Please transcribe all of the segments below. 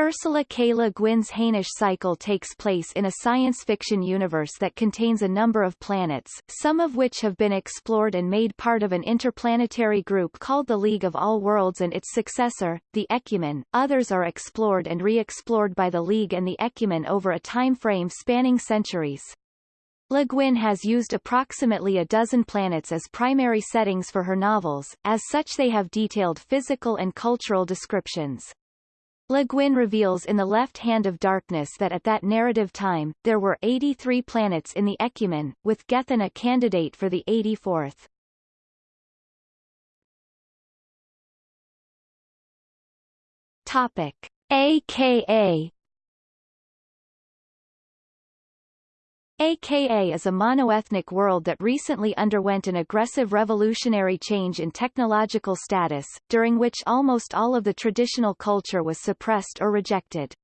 Ursula K. Le Guin's Hainish cycle takes place in a science fiction universe that contains a number of planets, some of which have been explored and made part of an interplanetary group called the League of All Worlds and its successor, the Ekumen. Others are explored and re-explored by the League and the Ekumen over a time frame spanning centuries. Le Guin has used approximately a dozen planets as primary settings for her novels, as such they have detailed physical and cultural descriptions. Le Guin reveals in The Left Hand of Darkness that at that narrative time, there were 83 planets in the Ekumen, with Gethen a candidate for the 84th. Topic. AKA AKA is a monoethnic world that recently underwent an aggressive revolutionary change in technological status, during which almost all of the traditional culture was suppressed or rejected.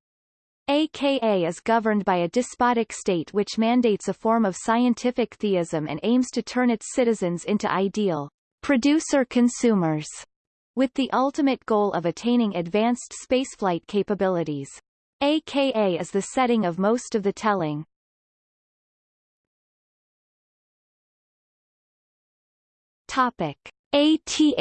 AKA is governed by a despotic state which mandates a form of scientific theism and aims to turn its citizens into ideal producer-consumers, with the ultimate goal of attaining advanced spaceflight capabilities. AKA is the setting of most of the telling, Topic: ATHSHE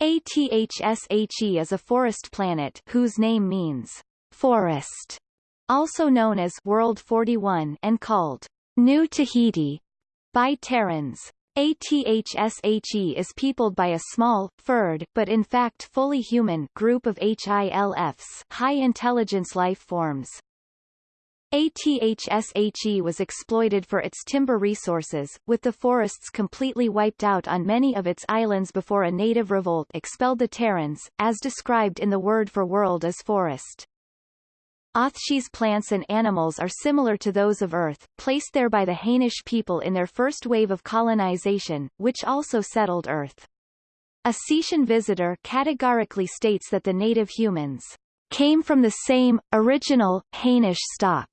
ATHSHE is a forest planet whose name means forest, also known as World 41 and called New Tahiti by Terrans. ATHSHE is peopled by a small, furred, but in fact fully human group of HILFs high-intelligence life forms. ATHSHE was exploited for its timber resources, with the forests completely wiped out on many of its islands before a native revolt expelled the Terrans, as described in the word for world as forest. Athshe's plants and animals are similar to those of Earth, placed there by the Hainish people in their first wave of colonization, which also settled Earth. A Cetian visitor categorically states that the native humans came from the same, original, Hainish stock.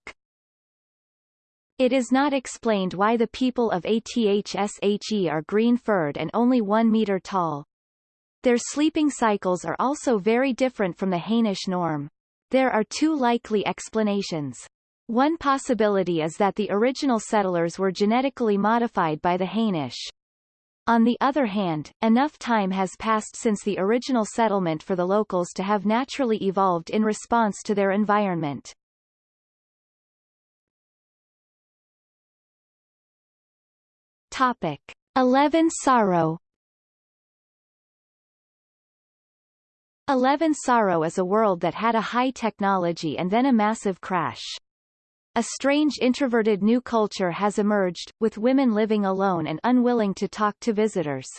It is not explained why the people of ATHSHE are green-furred and only one meter tall. Their sleeping cycles are also very different from the Hainish norm. There are two likely explanations. One possibility is that the original settlers were genetically modified by the Hainish. On the other hand, enough time has passed since the original settlement for the locals to have naturally evolved in response to their environment. Topic. Eleven-Soro Eleven Sorrow is a world that had a high technology and then a massive crash. A strange introverted new culture has emerged, with women living alone and unwilling to talk to visitors.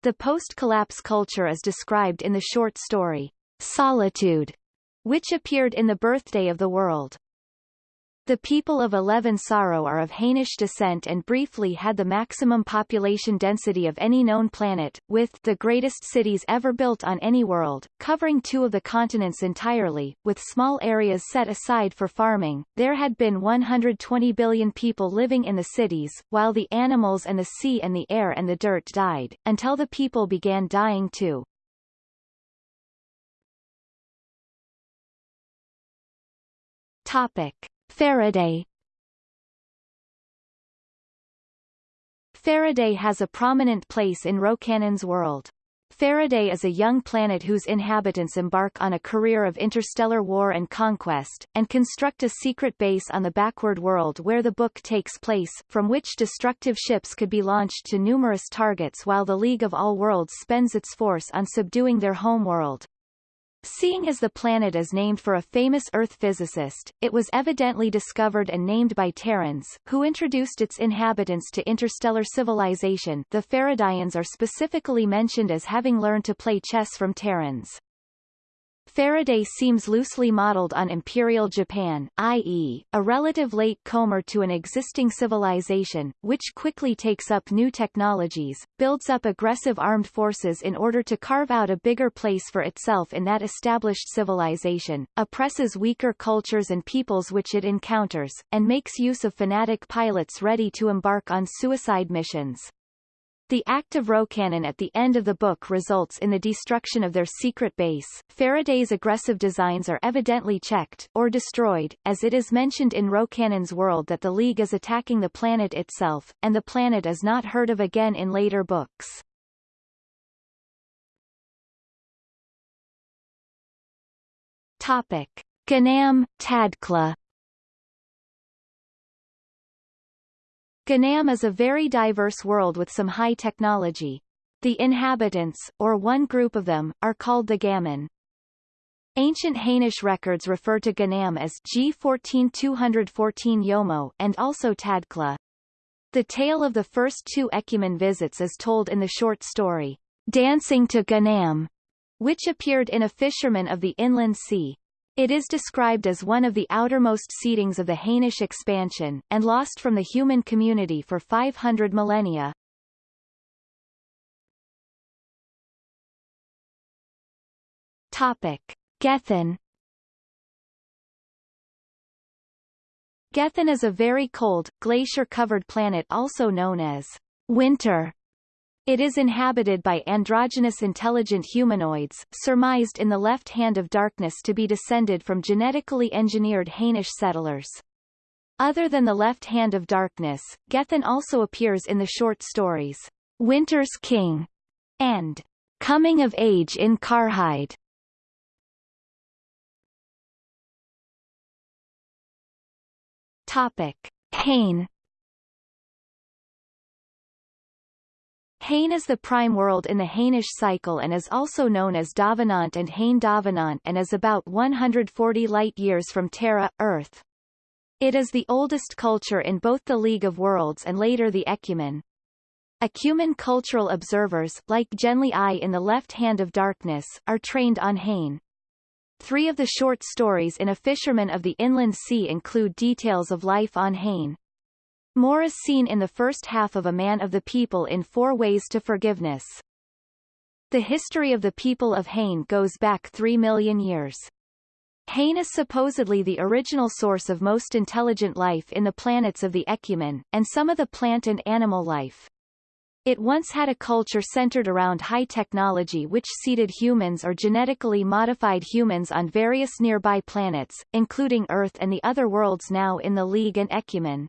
The post-collapse culture is described in the short story, Solitude, which appeared in The Birthday of the World. The people of Eleven-Soro are of Hainish descent and briefly had the maximum population density of any known planet, with the greatest cities ever built on any world, covering two of the continents entirely, with small areas set aside for farming. There had been 120 billion people living in the cities, while the animals and the sea and the air and the dirt died, until the people began dying too. Topic. Faraday Faraday has a prominent place in Rocannon's world. Faraday is a young planet whose inhabitants embark on a career of interstellar war and conquest, and construct a secret base on the backward world where the book takes place, from which destructive ships could be launched to numerous targets while the League of All Worlds spends its force on subduing their home world. Seeing as the planet is named for a famous Earth physicist, it was evidently discovered and named by Terrans, who introduced its inhabitants to interstellar civilization the Faradayans are specifically mentioned as having learned to play chess from Terrans. Faraday seems loosely modeled on Imperial Japan, i.e., a relative late comer to an existing civilization, which quickly takes up new technologies, builds up aggressive armed forces in order to carve out a bigger place for itself in that established civilization, oppresses weaker cultures and peoples which it encounters, and makes use of fanatic pilots ready to embark on suicide missions. The act of Rocannon at the end of the book results in the destruction of their secret base. Faraday's aggressive designs are evidently checked, or destroyed, as it is mentioned in Rocannon's world that the League is attacking the planet itself, and the planet is not heard of again in later books. Topic. Ganam, Tadkla Ganam is a very diverse world with some high technology. The inhabitants, or one group of them, are called the Gaman. Ancient Hainish records refer to Ganam as G14214 Yomo and also Tadkla. The tale of the first two Ekumen visits is told in the short story, Dancing to Ganam, which appeared in A Fisherman of the Inland Sea. It is described as one of the outermost seedings of the Hainish expansion, and lost from the human community for 500 millennia. Topic. Gethen Gethen is a very cold, glacier-covered planet also known as winter it is inhabited by androgynous intelligent humanoids, surmised in the left hand of darkness to be descended from genetically engineered Hainish settlers. Other than the left hand of darkness, Gethen also appears in the short stories, Winter's King and Coming of Age in Carhide. Topic. Hain Hain is the prime world in the Hainish cycle and is also known as Davenant and Hain Davenant and is about 140 light-years from Terra, Earth. It is the oldest culture in both the League of Worlds and later the Ekumen. Ekumen cultural observers, like Genly Ai in the Left Hand of Darkness, are trained on Hain. Three of the short stories in A Fisherman of the Inland Sea include details of life on Hain. More is seen in the first half of A Man of the People in Four Ways to Forgiveness. The history of the people of Hain goes back three million years. Hain is supposedly the original source of most intelligent life in the planets of the Ekumen, and some of the plant and animal life. It once had a culture centered around high technology which seeded humans or genetically modified humans on various nearby planets, including Earth and the other worlds now in the League and Ecumen.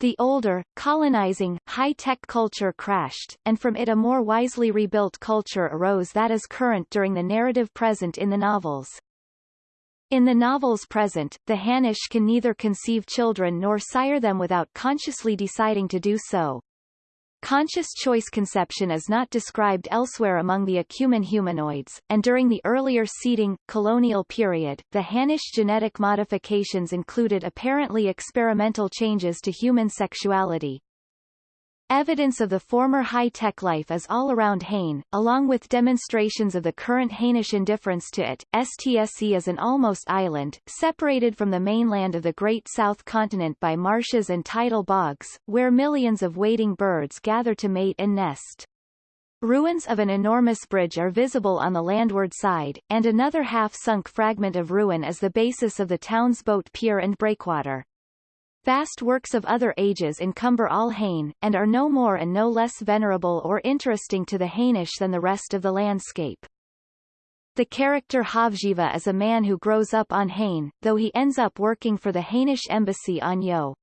The older, colonizing, high-tech culture crashed, and from it a more wisely rebuilt culture arose that is current during the narrative present in the novels. In the novels present, the Hainish can neither conceive children nor sire them without consciously deciding to do so. Conscious choice conception is not described elsewhere among the Ekumen humanoids, and during the earlier seeding, colonial period, the Hainish genetic modifications included apparently experimental changes to human sexuality, Evidence of the former high-tech life is all around Hain, along with demonstrations of the current Hainish indifference to it. STSE is an almost island, separated from the mainland of the Great South Continent by marshes and tidal bogs, where millions of wading birds gather to mate and nest. Ruins of an enormous bridge are visible on the landward side, and another half-sunk fragment of ruin is the basis of the town's boat pier and breakwater. Vast works of other ages encumber all Hain, and are no more and no less venerable or interesting to the Hainish than the rest of the landscape. The character Havzhiva is a man who grows up on Hain, though he ends up working for the Hainish embassy on Yo.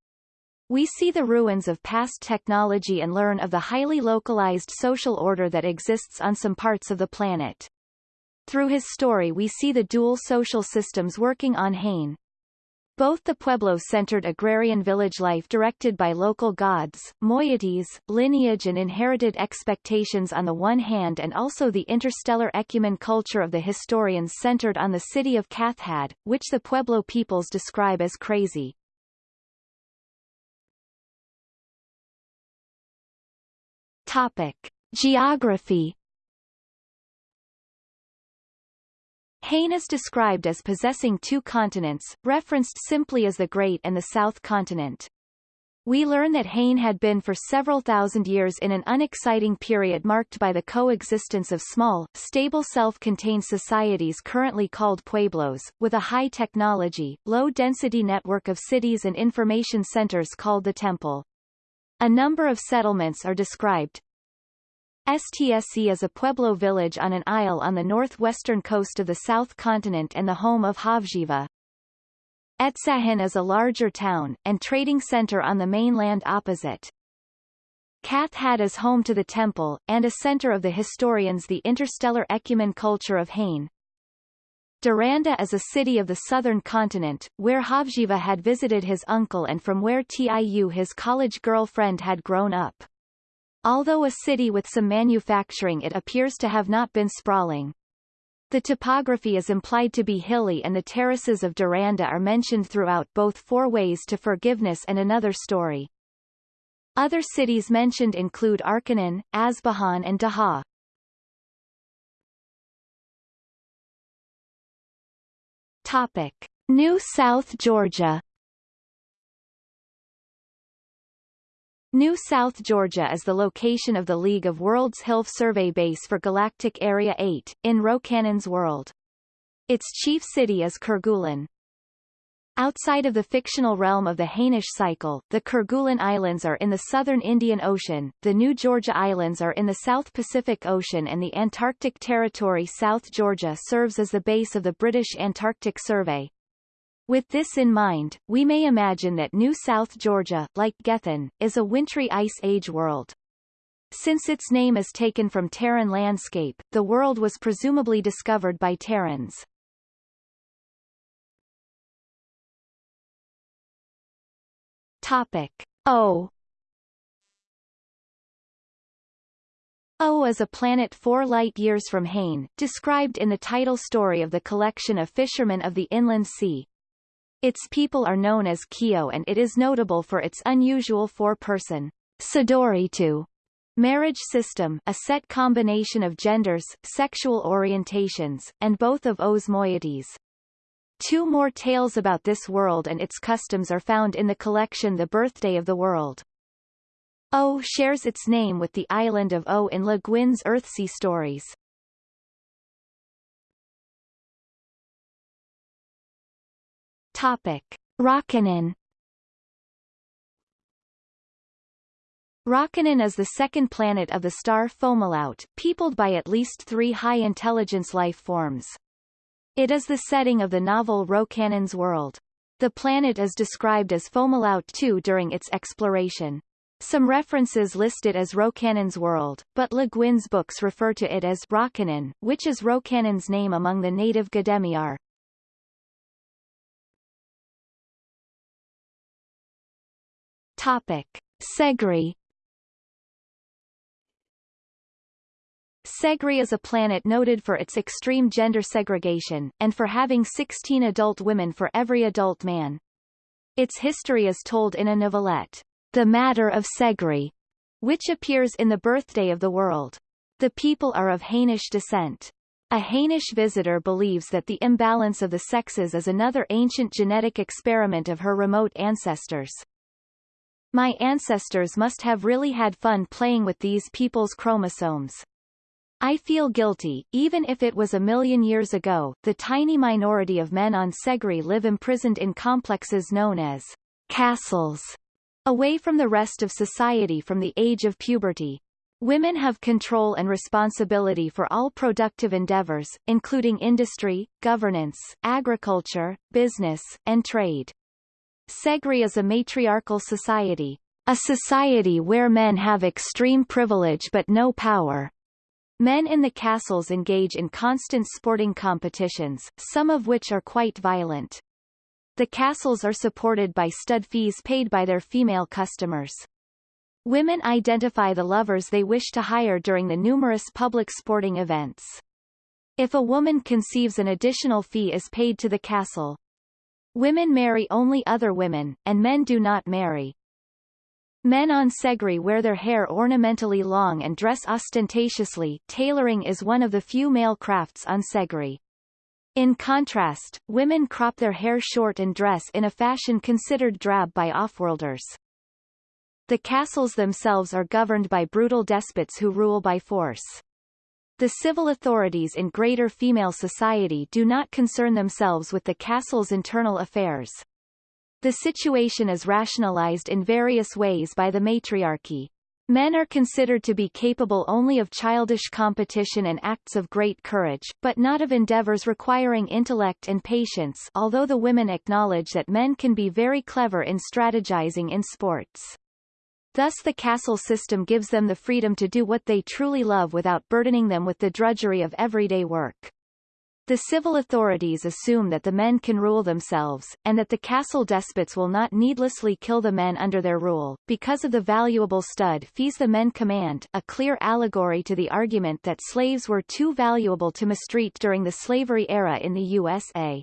We see the ruins of past technology and learn of the highly localized social order that exists on some parts of the planet. Through his story we see the dual social systems working on Hain, both the Pueblo-centered agrarian village life directed by local gods, moieties, lineage and inherited expectations on the one hand and also the interstellar ekumen culture of the historians centered on the city of Kathhad, which the Pueblo peoples describe as crazy. Topic. Geography Hain is described as possessing two continents, referenced simply as the Great and the South Continent. We learn that Hain had been for several thousand years in an unexciting period marked by the coexistence of small, stable self-contained societies currently called pueblos, with a high technology, low-density network of cities and information centers called the Temple. A number of settlements are described, Stse is a pueblo village on an isle on the northwestern coast of the south continent and the home of Havzhiva. Etsahin is a larger town, and trading center on the mainland opposite. Kathhad is home to the temple, and a center of the historians the interstellar ekumen culture of Hain. Doranda is a city of the southern continent, where Havzhiva had visited his uncle and from where Tiu his college girlfriend had grown up. Although a city with some manufacturing it appears to have not been sprawling. The topography is implied to be hilly and the terraces of Doranda are mentioned throughout both Four Ways to Forgiveness and Another Story. Other cities mentioned include Arkanan, Asbahan and Daha. Topic. New South Georgia New South Georgia is the location of the League of Worlds HILF survey base for Galactic Area 8, in Rocannon's world. Its chief city is Kerguelen. Outside of the fictional realm of the Hainish cycle, the Kerguelen Islands are in the southern Indian Ocean, the New Georgia Islands are in the South Pacific Ocean and the Antarctic Territory South Georgia serves as the base of the British Antarctic Survey. With this in mind, we may imagine that New South Georgia, like Gethen, is a wintry ice age world. Since its name is taken from Terran landscape, the world was presumably discovered by Terrans. Topic O O is a planet four light-years from Hain, described in the title story of the collection of Fishermen of the Inland Sea, its people are known as Kyo and it is notable for its unusual four-person sedoretu marriage system a set combination of genders, sexual orientations, and both of O's moieties. Two more tales about this world and its customs are found in the collection The Birthday of the World. O shares its name with the island of O in Le Guin's Earthsea stories. Topic. Rockanan Rockanan is the second planet of the star Fomalhaut, peopled by at least three high-intelligence life forms. It is the setting of the novel Rocannon's World. The planet is described as Fomalhaut II during its exploration. Some references list it as Rocannon's World, but Le Guin's books refer to it as Rockanan, which is Rocannon's name among the native Gdemiar. Topic. Seggri Seggri is a planet noted for its extreme gender segregation, and for having 16 adult women for every adult man. Its history is told in a novelette, The Matter of Seggri, which appears in The Birthday of the World. The people are of Hainish descent. A Hainish visitor believes that the imbalance of the sexes is another ancient genetic experiment of her remote ancestors. My ancestors must have really had fun playing with these people's chromosomes. I feel guilty, even if it was a million years ago. The tiny minority of men on Seggri live imprisoned in complexes known as castles, away from the rest of society from the age of puberty. Women have control and responsibility for all productive endeavors, including industry, governance, agriculture, business, and trade. Seggri is a matriarchal society, a society where men have extreme privilege but no power. Men in the castles engage in constant sporting competitions, some of which are quite violent. The castles are supported by stud fees paid by their female customers. Women identify the lovers they wish to hire during the numerous public sporting events. If a woman conceives an additional fee is paid to the castle. Women marry only other women, and men do not marry. Men on Seggri wear their hair ornamentally long and dress ostentatiously tailoring is one of the few male crafts on Seggri. In contrast, women crop their hair short and dress in a fashion considered drab by offworlders. The castles themselves are governed by brutal despots who rule by force. The civil authorities in greater female society do not concern themselves with the castle's internal affairs. The situation is rationalized in various ways by the matriarchy. Men are considered to be capable only of childish competition and acts of great courage, but not of endeavors requiring intellect and patience although the women acknowledge that men can be very clever in strategizing in sports. Thus the castle system gives them the freedom to do what they truly love without burdening them with the drudgery of everyday work. The civil authorities assume that the men can rule themselves, and that the castle despots will not needlessly kill the men under their rule, because of the valuable stud fees the men command a clear allegory to the argument that slaves were too valuable to mistreat during the slavery era in the USA.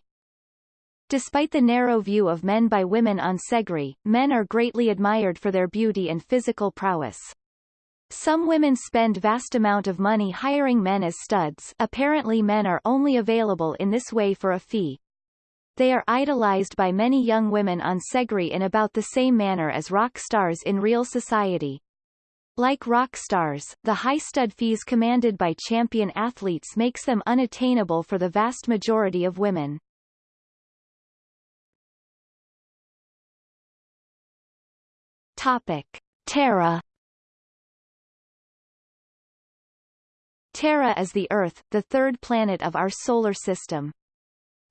Despite the narrow view of men by women on Seggri, men are greatly admired for their beauty and physical prowess. Some women spend vast amount of money hiring men as studs apparently men are only available in this way for a fee. They are idolized by many young women on Seggri in about the same manner as rock stars in real society. Like rock stars, the high stud fees commanded by champion athletes makes them unattainable for the vast majority of women. Topic. Terra Terra is the Earth, the third planet of our solar system.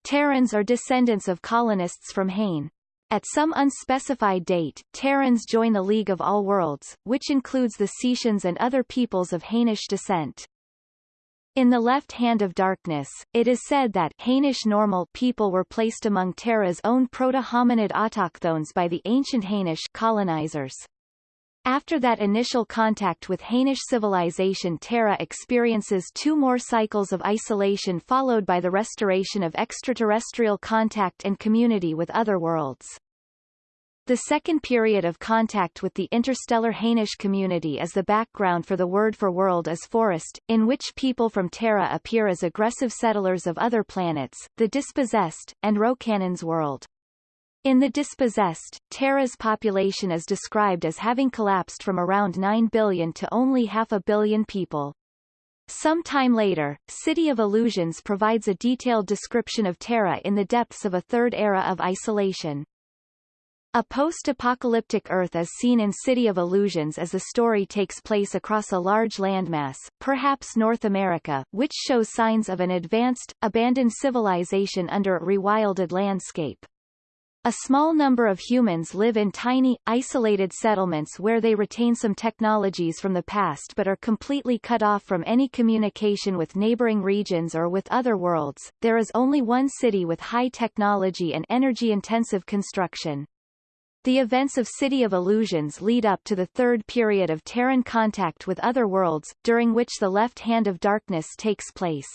Terrans are descendants of colonists from Hain. At some unspecified date, Terrans join the League of All Worlds, which includes the Cetians and other peoples of Hainish descent. In the left hand of darkness, it is said that Hainish normal people were placed among Terra's own proto-hominid autochthones by the ancient Hainish colonizers. After that initial contact with Hainish civilization Terra experiences two more cycles of isolation followed by the restoration of extraterrestrial contact and community with other worlds. The second period of contact with the interstellar Hainish community is the background for the word for world as forest, in which people from Terra appear as aggressive settlers of other planets, the dispossessed, and Rocannon's world. In the dispossessed, Terra's population is described as having collapsed from around 9 billion to only half a billion people. Some time later, City of Illusions provides a detailed description of Terra in the depths of a third era of isolation. A post-apocalyptic Earth is seen in City of Illusions as the story takes place across a large landmass, perhaps North America, which shows signs of an advanced, abandoned civilization under a rewilded landscape. A small number of humans live in tiny, isolated settlements where they retain some technologies from the past but are completely cut off from any communication with neighboring regions or with other worlds. There is only one city with high technology and energy-intensive construction. The events of City of Illusions lead up to the third period of Terran contact with other worlds, during which the left hand of darkness takes place.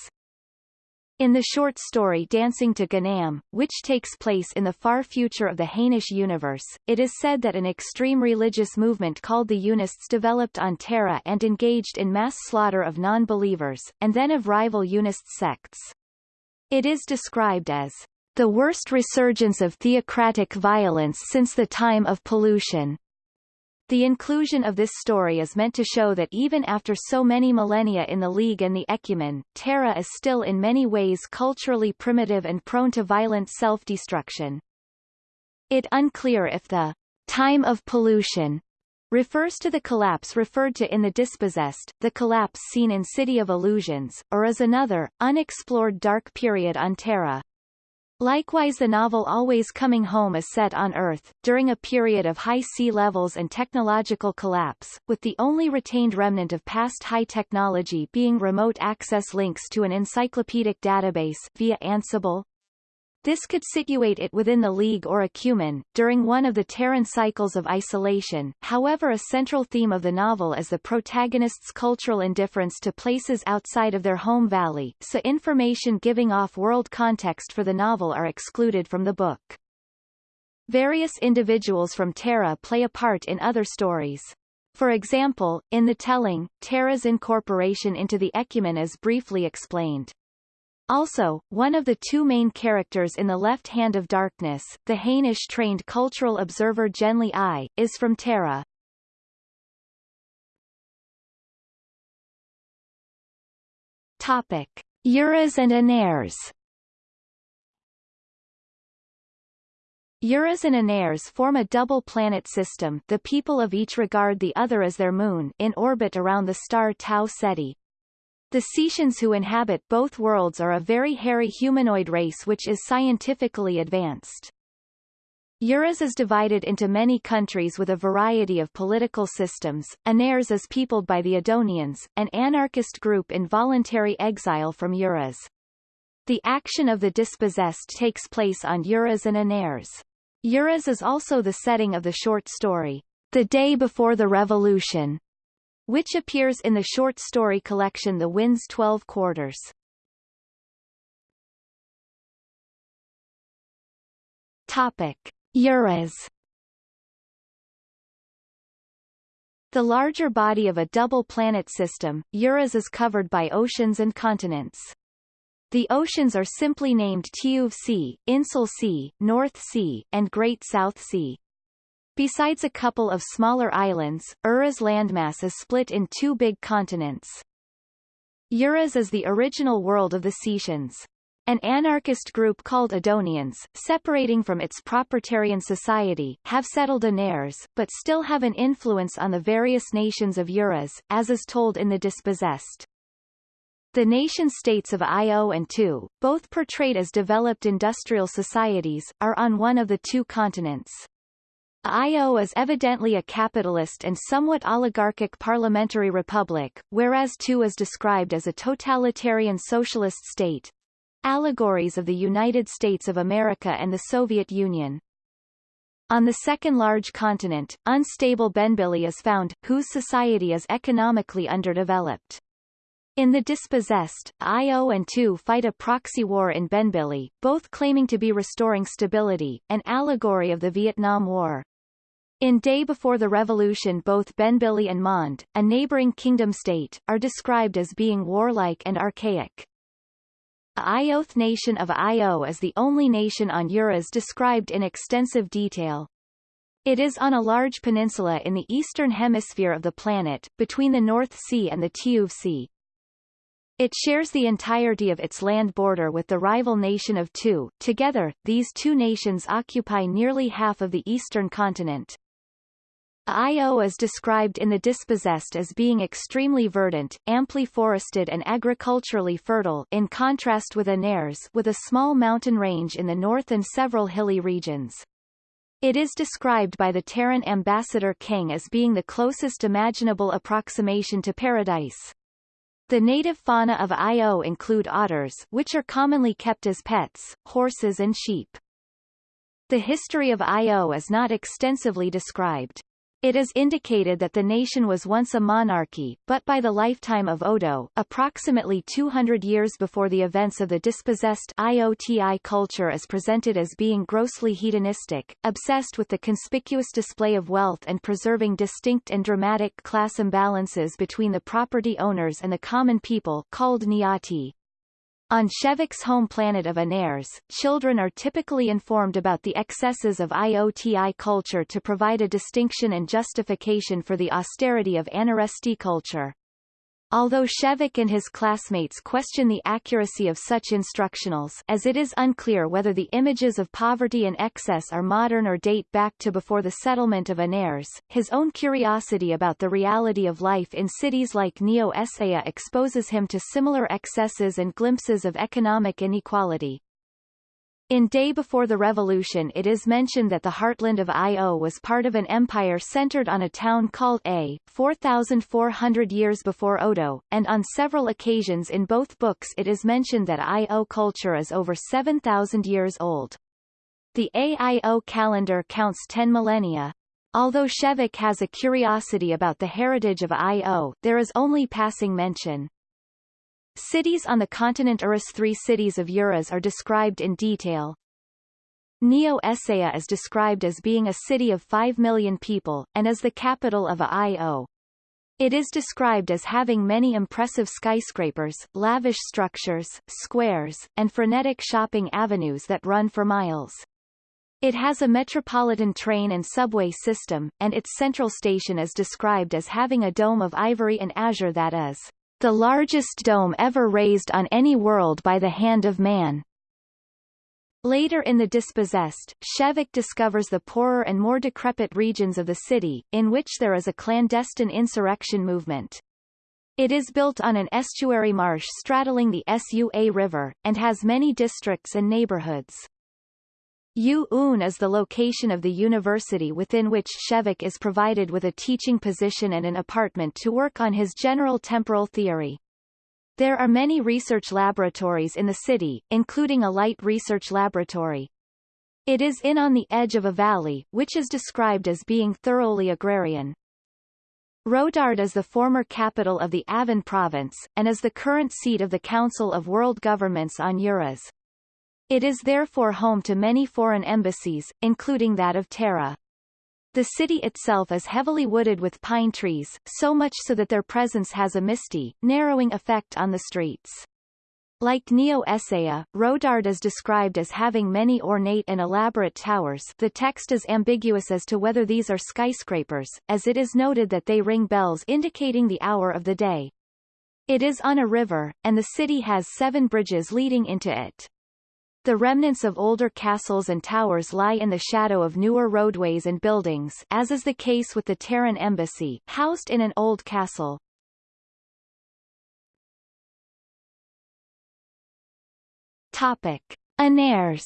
In the short story Dancing to Ganam, which takes place in the far future of the Hainish universe, it is said that an extreme religious movement called the Unists developed on Terra and engaged in mass slaughter of non-believers, and then of rival Unist sects. It is described as the worst resurgence of theocratic violence since the time of pollution. The inclusion of this story is meant to show that even after so many millennia in the League and the Ekumen, Terra is still in many ways culturally primitive and prone to violent self-destruction. It unclear if the time of pollution refers to the collapse referred to in The Dispossessed, the collapse seen in City of Illusions, or as another, unexplored dark period on Terra. Likewise the novel Always Coming Home is set on Earth, during a period of high sea levels and technological collapse, with the only retained remnant of past high technology being remote access links to an encyclopedic database via Ansible, this could situate it within the League or Ekumen, during one of the Terran cycles of isolation. However a central theme of the novel is the protagonist's cultural indifference to places outside of their home valley, so information giving off world context for the novel are excluded from the book. Various individuals from Terra play a part in other stories. For example, in the telling, Terra's incorporation into the Ekumen is briefly explained. Also, one of the two main characters in The Left Hand of Darkness, the Hainish-trained cultural observer Genly Ai, is from Terra. Topic. Urras and Anarres Urras and form a double planet system the people of each regard the other as their moon in orbit around the star Tau Ceti. The Cetians who inhabit both worlds are a very hairy humanoid race which is scientifically advanced. Urras is divided into many countries with a variety of political systems. Anarres is peopled by the Odonians, an anarchist group in voluntary exile from Urras. The action of the dispossessed takes place on Urras and Anarres. Urras is also the setting of the short story, The Day Before the Revolution, which appears in the short story collection The Wind's Twelve Quarters. Topic. Urras The larger body of a double planet system, Urras is covered by oceans and continents. The oceans are simply named Tiuv Sea, Insul Sea, North Sea, and Great South Sea. Besides a couple of smaller islands, Ura's landmass is split in two big continents. Urras is the original world of the Cetians. An anarchist group called Odonians, separating from its proprietarian society, have settled Anarres, but still have an influence on the various nations of Urras, as is told in The Dispossessed. The nation-states of Io and II, both portrayed as developed industrial societies, are on one of the two continents. Io is evidently a capitalist and somewhat oligarchic parliamentary republic, whereas II is described as a totalitarian socialist state. Allegories of the United States of America and the Soviet Union. On the second large continent, unstable Benbili is found, whose society is economically underdeveloped. In The Dispossessed, Io and II fight a proxy war in Benbili, both claiming to be restoring stability, an allegory of the Vietnam War. In Day Before the Revolution both Benbili and Mond, a neighboring kingdom-state, are described as being warlike and archaic. Ioth nation of Io is the only nation on Urras described in extensive detail. It is on a large peninsula in the eastern hemisphere of the planet, between the North Sea and the Tiuv Sea. It shares the entirety of its land border with the rival nation of II. Together, these two nations occupy nearly half of the eastern continent. Io is described in The Dispossessed as being extremely verdant, amply forested and agriculturally fertile in contrast with Anarres with a small mountain range in the north and several hilly regions. It is described by the Terran ambassador King as being the closest imaginable approximation to paradise. The native fauna of Io include otters which are commonly kept as pets, horses and sheep. The history of Io is not extensively described. It is indicated that the nation was once a monarchy, but by the lifetime of Odo, approximately 200 years before the events of the dispossessed IOTI culture is presented as being grossly hedonistic, obsessed with the conspicuous display of wealth and preserving distinct and dramatic class imbalances between the property owners and the common people called Niati. On Shevek's home planet of Anarres, children are typically informed about the excesses of IOTI culture to provide a distinction and justification for the austerity of Anarresti culture. Although Shevek and his classmates question the accuracy of such instructionals as it is unclear whether the images of poverty and excess are modern or date back to before the settlement of Anarres, his own curiosity about the reality of life in cities like Neo Esaya exposes him to similar excesses and glimpses of economic inequality. In Day Before the Revolution it is mentioned that the heartland of Io was part of an empire centered on a town called A, 4,400 years before Odo, and on several occasions in both books it is mentioned that Io culture is over 7,000 years old. The AIO calendar counts 10 millennia. Although Shevek has a curiosity about the heritage of Io, there is only passing mention. Cities on the continent Urras Three cities of Urras are described in detail. Neo Esaya is described as being a city of 5 million people, and as the capital of Io. It is described as having many impressive skyscrapers, lavish structures, squares, and frenetic shopping avenues that run for miles. It has a metropolitan train and subway system, and its central station is described as having a dome of ivory and azure that is the largest dome ever raised on any world by the hand of man. Later in the Dispossessed, Shevek discovers the poorer and more decrepit regions of the city, in which there is a clandestine insurrection movement. It is built on an estuary marsh straddling the Sua River, and has many districts and neighborhoods. U-Un is the location of the university within which Shevek is provided with a teaching position and an apartment to work on his general temporal theory. There are many research laboratories in the city, including a light research laboratory. It is in on the edge of a valley, which is described as being thoroughly agrarian. Rodard is the former capital of the Avan province, and is the current seat of the Council of World Governments on Urras. It is therefore home to many foreign embassies, including that of Terra. The city itself is heavily wooded with pine trees, so much so that their presence has a misty, narrowing effect on the streets. Like Neo-Esaya, Rodard is described as having many ornate and elaborate towers the text is ambiguous as to whether these are skyscrapers, as it is noted that they ring bells indicating the hour of the day. It is on a river, and the city has seven bridges leading into it. The remnants of older castles and towers lie in the shadow of newer roadways and buildings as is the case with the Terran embassy, housed in an old castle. Topic. Anarres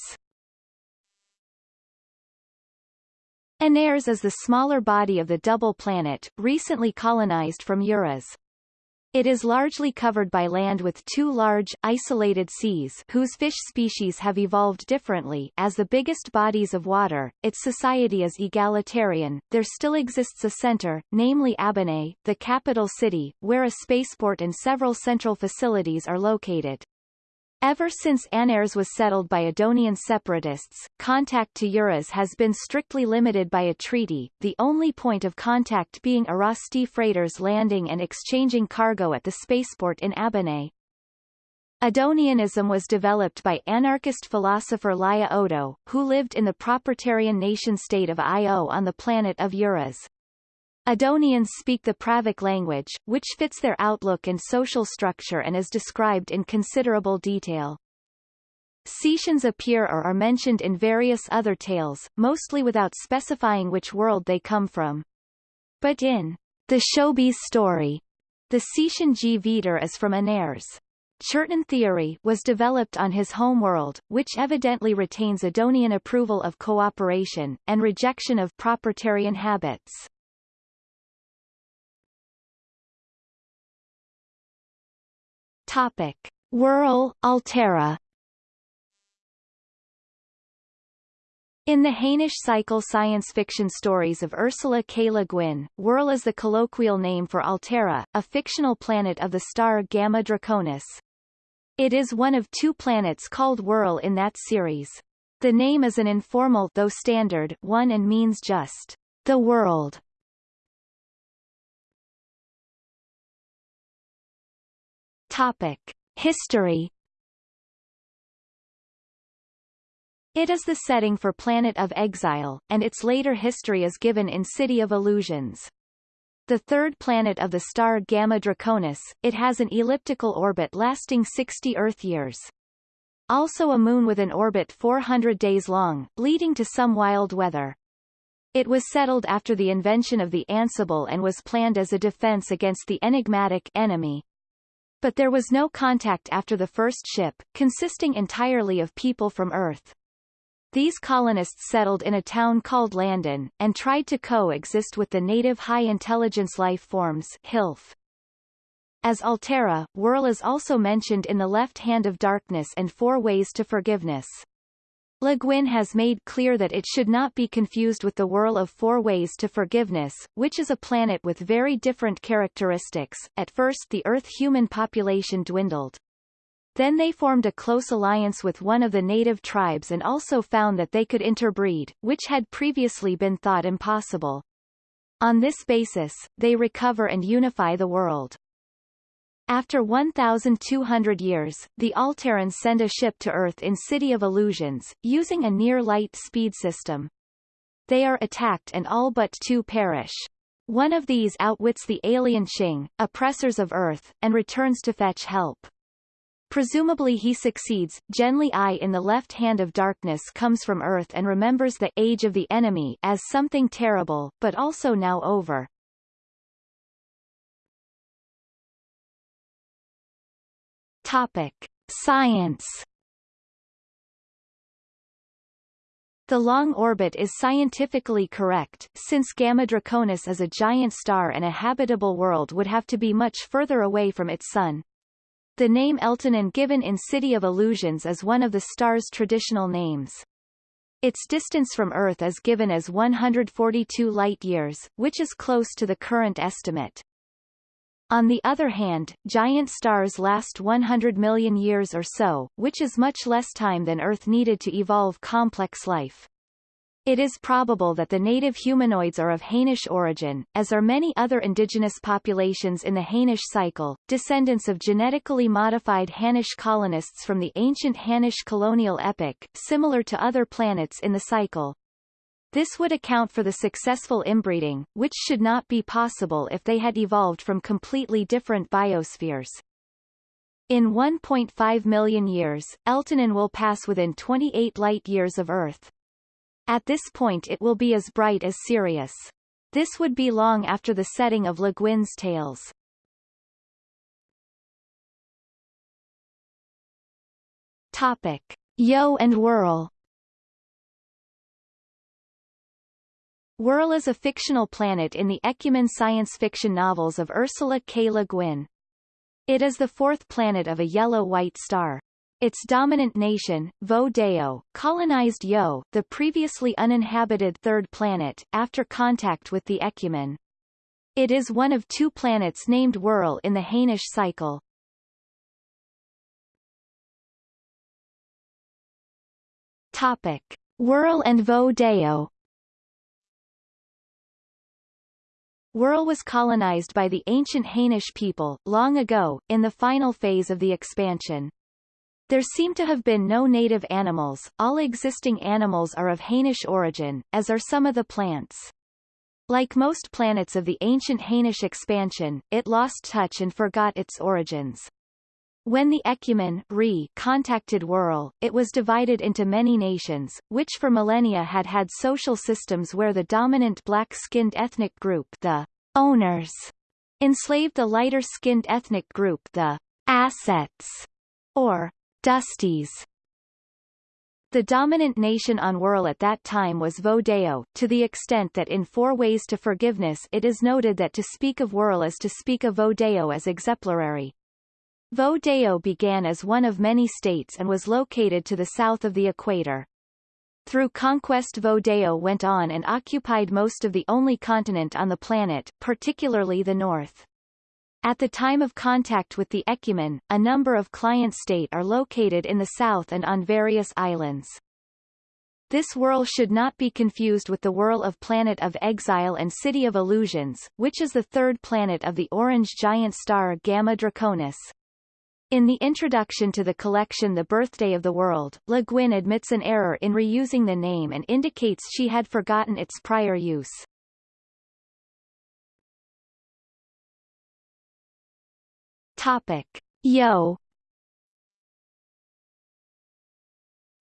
Anarres is the smaller body of the double planet, recently colonized from Urras. It is largely covered by land with two large, isolated seas whose fish species have evolved differently as the biggest bodies of water. Its society is egalitarian. There still exists a center, namely Abbenay, the capital city, where a spaceport and several central facilities are located. Ever since Anarres was settled by Odonian separatists, contact to Urras has been strictly limited by a treaty, the only point of contact being Urrasti freighters landing and exchanging cargo at the spaceport in Abbenay. Odonianism was developed by anarchist philosopher Laya Odo, who lived in the proprietarian nation-state of Io on the planet of Urras. Odonians speak the Pravic language, which fits their outlook and social structure and is described in considerable detail. Cetians appear or are mentioned in various other tales, mostly without specifying which world they come from. But in the Shobies' story, the Cetian G. Is from Anarres. churten theory was developed on his homeworld, which evidently retains Odonian approval of cooperation, and rejection of proprietarian habits. Topic. Werel, Alterra In the Hainish cycle science fiction stories of Ursula K. Le Guin, Werel is the colloquial name for Alterra, a fictional planet of the star Gamma Draconis. It is one of two planets called Werel in that series. The name is an informal though standard one and means just the world. Topic. History It is the setting for Planet of Exile, and its later history is given in City of Illusions. The third planet of the star Gamma Draconis, it has an elliptical orbit lasting 60 Earth years. Also a moon with an orbit 400 days long, leading to some wild weather. It was settled after the invention of the Ansible and was planned as a defense against the enigmatic enemy, but there was no contact after the first ship, consisting entirely of people from Earth. These colonists settled in a town called Landin, and tried to coexist with the native high-intelligence life forms HILF. As Alterra, Werel is also mentioned in The Left Hand of Darkness and Four Ways to Forgiveness. Le Guin has made clear that it should not be confused with the Werel of Four Ways to Forgiveness, which is a planet with very different characteristics. At first the Earth human population dwindled. Then they formed a close alliance with one of the native tribes and also found that they could interbreed, which had previously been thought impossible. On this basis, they recover and unify the world. After 1,200 years, the Alterrans send a ship to Earth in City of Illusions, using a near-light speed system. They are attacked and all but two perish. One of these outwits the alien Shing, oppressors of Earth, and returns to fetch help. Presumably he succeeds. Genly Ai in the left hand of darkness comes from earth and remembers the age of the enemy as something terrible, but also now over. Topic. Science The long orbit is scientifically correct, since Gamma Draconis is a giant star and a habitable world would have to be much further away from its sun. The name Eltanin given in City of Illusions is one of the star's traditional names. Its distance from Earth is given as 142 light-years, which is close to the current estimate. On the other hand, giant stars last 100 million years or so, which is much less time than Earth needed to evolve complex life. It is probable that the native humanoids are of Hainish origin, as are many other indigenous populations in the Hainish cycle, descendants of genetically modified Hainish colonists from the ancient Hainish colonial epoch, similar to other planets in the cycle. This would account for the successful inbreeding, which should not be possible if they had evolved from completely different biospheres. In 1.5 million years, Eltanin will pass within 28 light-years of Earth. At this point it will be as bright as Sirius. This would be long after the setting of Le Guin's tales. Topic. Yeowe and Werel Werel is a fictional planet in the Ekumen science fiction novels of Ursula K. Le Guin. It is the fourth planet of a yellow-white star. Its dominant nation, Voe Deo, colonized Yeowe, the previously uninhabited third planet, after contact with the Ekumen. It is one of two planets named Werel in the Hainish cycle. Topic. Werel and Voe Deo Werel was colonized by the ancient Hainish people, long ago, in the final phase of the expansion. There seem to have been no native animals, all existing animals are of Hainish origin, as are some of the plants. Like most planets of the ancient Hainish expansion, it lost touch and forgot its origins. When the Ekumen Re contacted Werel, it was divided into many nations, which for millennia had had social systems where the dominant black-skinned ethnic group the owners enslaved the lighter-skinned ethnic group the assets, or dusties. The dominant nation on Werel at that time was Voe Deo, to the extent that in Four Ways to Forgiveness it is noted that to speak of Werel is to speak of Voe Deo as exemplary. Vo began as one of many states and was located to the south of the equator. Through conquest Vo went on and occupied most of the only continent on the planet, particularly the north. At the time of contact with the Ekumen, a number of client state are located in the south and on various islands. This Werel should not be confused with the Werel of Planet of Exile and City of Illusions, which is the third planet of the orange giant star Gamma Draconis. In the introduction to the collection The Birthday of the World, Le Guin admits an error in reusing the name and indicates she had forgotten its prior use. Topic. Yeowe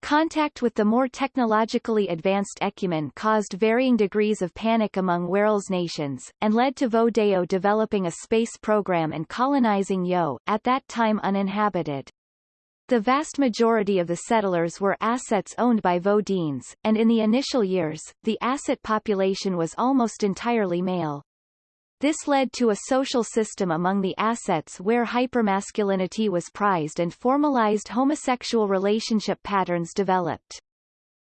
Contact with the more technologically advanced Ekumen caused varying degrees of panic among Werel's nations, and led to Voe Deo developing a space program and colonizing Yeowe, at that time uninhabited. The vast majority of the settlers were assets owned by Vodines, and in the initial years, the asset population was almost entirely male. This led to a social system among the assets where hypermasculinity was prized and formalized homosexual relationship patterns developed.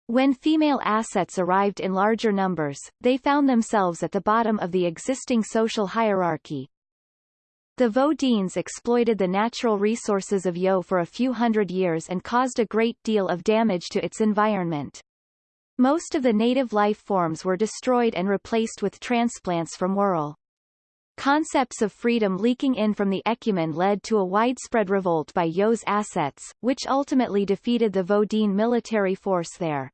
When female assets arrived in larger numbers, they found themselves at the bottom of the existing social hierarchy. The Vodines exploited the natural resources of Yeowe for a few hundred years and caused a great deal of damage to its environment. Most of the native life forms were destroyed and replaced with transplants from Werel. Concepts of freedom leaking in from the Ekumen led to a widespread revolt by Yeowe's assets, which ultimately defeated the Vodine military force there.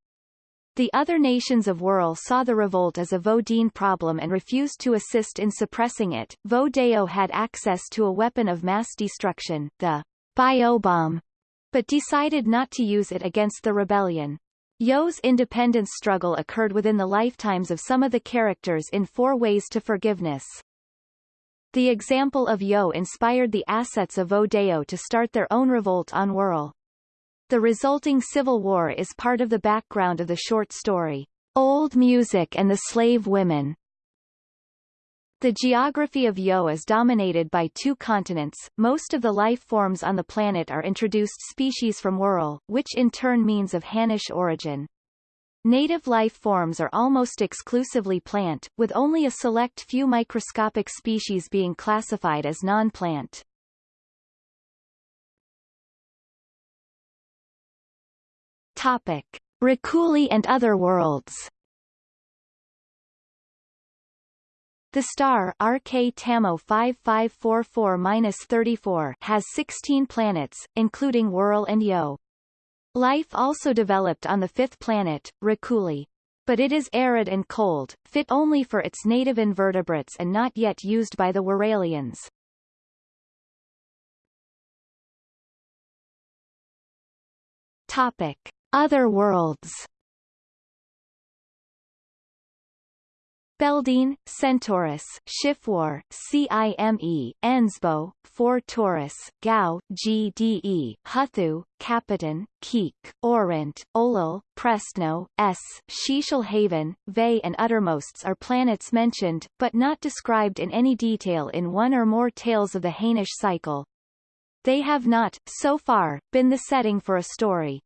The other nations of Werel saw the revolt as a Vodine problem and refused to assist in suppressing it. Voe Deo had access to a weapon of mass destruction, the biobomb, but decided not to use it against the rebellion. Yeowe's independence struggle occurred within the lifetimes of some of the characters in Four Ways to Forgiveness. The example of Yeowe inspired the assets of Odeo to start their own revolt on Werel. The resulting civil war is part of the background of the short story, Old Music and the Slave Women, the geography of Yeowe is dominated by two continents. Most of the life forms on the planet are introduced species from Werel, which in turn means of Hainish origin. Native life forms are almost exclusively plant, with only a select few microscopic species being classified as non-plant. Topic. Reculi and other worlds The star RK Tamo 5544-34 has 16 planets, including Werel and Yeowe. Life also developed on the fifth planet, Reculi. But it is arid and cold, fit only for its native invertebrates and not yet used by the Werelians. Topic. Other worlds Beldine, Centaurus, Chiffewar, CIME, Ensbo, 4 Taurus, Gao, GDE, Huthu, Capitan, Keek, Orint, Ollul, Prestno, S, Shishal Ve and Uttermosts are planets mentioned, but not described in any detail in one or more tales of the Hainish cycle. They have not, so far, been the setting for a story.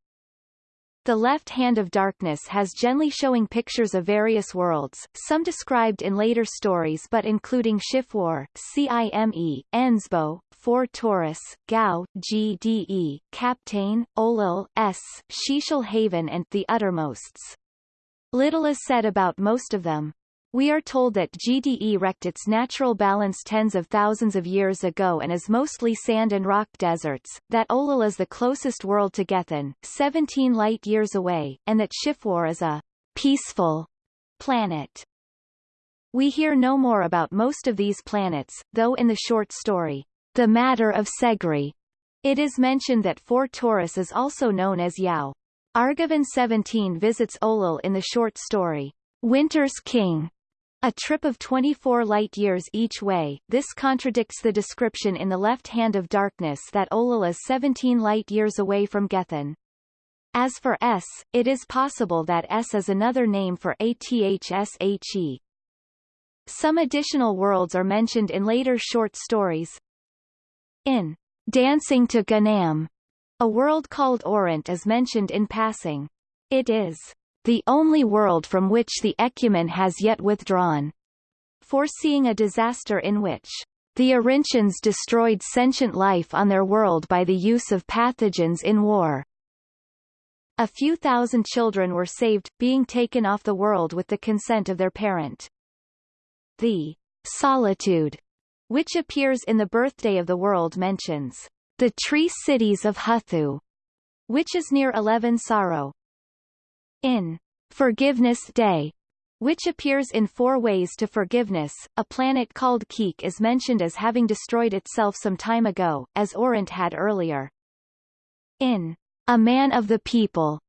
The left hand of darkness has gently showing pictures of various worlds, some described in later stories but including Chiffewar, CIME, Ensbo, 4 Taurus, Gao, GDE, Captain, Ollul, S, Shishal Haven and The Uttermosts. Little is said about most of them. We are told that GDE wrecked its natural balance tens of thousands of years ago and is mostly sand and rock deserts, that Ollul is the closest world to Gethen, 17 light-years away, and that Chiffewar is a peaceful planet. We hear no more about most of these planets, though in the short story, The Matter of Seggri, it is mentioned that 4 Taurus is also known as Yao. Argaven 17 visits Ollul in the short story, Winter's King, a trip of 24 light-years each way, this contradicts the description in the left hand of darkness that Ollul is 17 light-years away from Gethen. As for S, it is possible that S is another name for ATHSHE. Some additional worlds are mentioned in later short stories. In Dancing to Ganam, a world called Orint is mentioned in passing. It is the only world from which the Ekumen has yet withdrawn, foreseeing a disaster in which the Orintians destroyed sentient life on their world by the use of pathogens in war. A few thousand children were saved, being taken off the world with the consent of their parent. The solitude, which appears in the birthday of the world mentions the tree cities of Huthu, which is near Eleven-Soro, in Forgiveness Day, which appears in Four Ways to Forgiveness, a planet called Keek is mentioned as having destroyed itself some time ago, as Orint had earlier. In A Man of the People,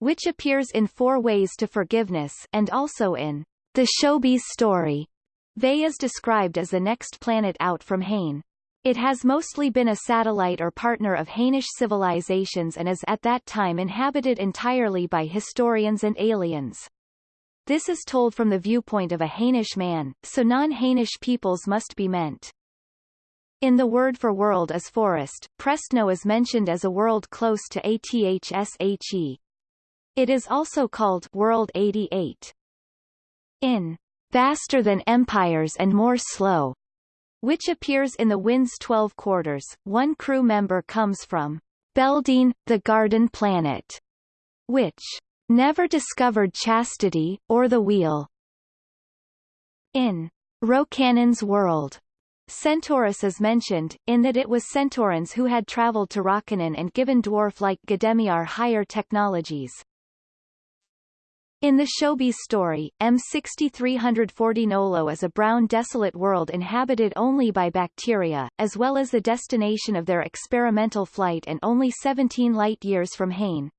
which appears in Four Ways to Forgiveness and also in The Shobies' Story, Ve is described as the next planet out from Hain. It has mostly been a satellite or partner of Hainish civilizations and is at that time inhabited entirely by historians and aliens. This is told from the viewpoint of a Hainish man, so non-Hainish peoples must be meant. In the word for world as forest, Prestno is mentioned as a world close to ATHSHE. It is also called World 88. In Faster than Empires and More Slow, which appears in the Wind's Twelve Quarters. One crew member comes from Beldine, the Garden Planet, which never discovered chastity, or the wheel. In Rocannon's world, Centaurus is mentioned, in that it was Centaurans who had traveled to Rokanon and given dwarf-like Gdemiar higher technologies. In the Shobies' story, M6340 Nolo is a brown desolate world inhabited only by bacteria, as well as the destination of their experimental flight and only 17 light-years from Hain.